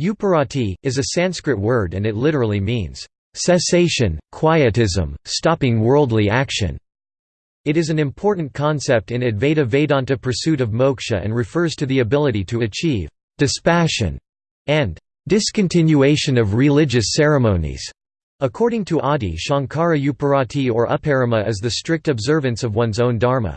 Uparati, is a Sanskrit word and it literally means, "...cessation, quietism, stopping worldly action." It is an important concept in Advaita Vedanta pursuit of moksha and refers to the ability to achieve dispassion and discontinuation of religious ceremonies. According to Adi Shankara Uparati or Uparama is the strict observance of one's own dharma.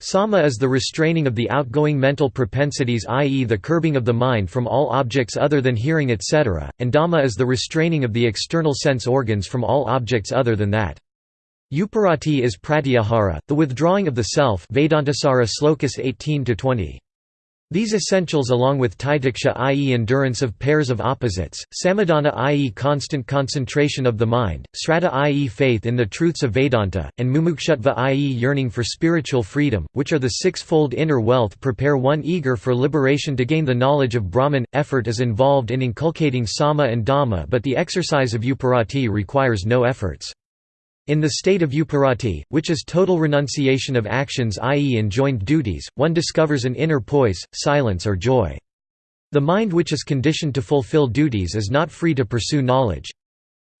Sama is the restraining of the outgoing mental propensities i.e. the curbing of the mind from all objects other than hearing etc., and Dama is the restraining of the external sense organs from all objects other than that. Uparati is pratyahara, the withdrawing of the self Vedantasara slokas 18–20. These essentials along with titiksha i.e. endurance of pairs of opposites, samadhana i.e. constant concentration of the mind, sraddha i.e. faith in the truths of Vedanta, and mumukshutva i.e. yearning for spiritual freedom, which are the six-fold inner wealth prepare one eager for liberation to gain the knowledge of Brahman. Effort is involved in inculcating sama and dama but the exercise of uparati requires no efforts. In the state of uparati, which is total renunciation of actions i.e. enjoined duties, one discovers an inner poise, silence or joy. The mind which is conditioned to fulfill duties is not free to pursue knowledge.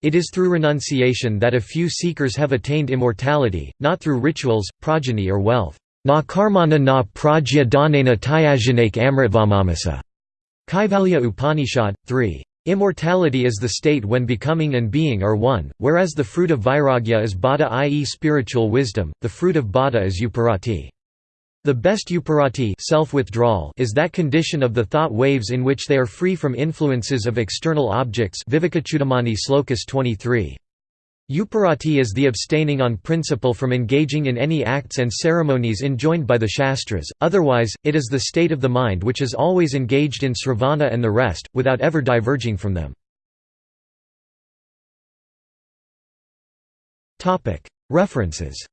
It is through renunciation that a few seekers have attained immortality, not through rituals, progeny or wealth. Na karmana na prajya danena tyajanak amritvamamasa. Kaivalya Upanishad, 3. Immortality is the state when becoming and being are one, whereas the fruit of vairagya is bodha i.e. spiritual wisdom, the fruit of bodha is uparati. The best uparati self-withdrawal is that condition of the thought waves in which they are free from influences of external objects Vivekachudamani slokas 23. Uparati is the abstaining on principle from engaging in any acts and ceremonies enjoined by the Shastras, otherwise, it is the state of the mind which is always engaged in sravana and the rest, without ever diverging from them. References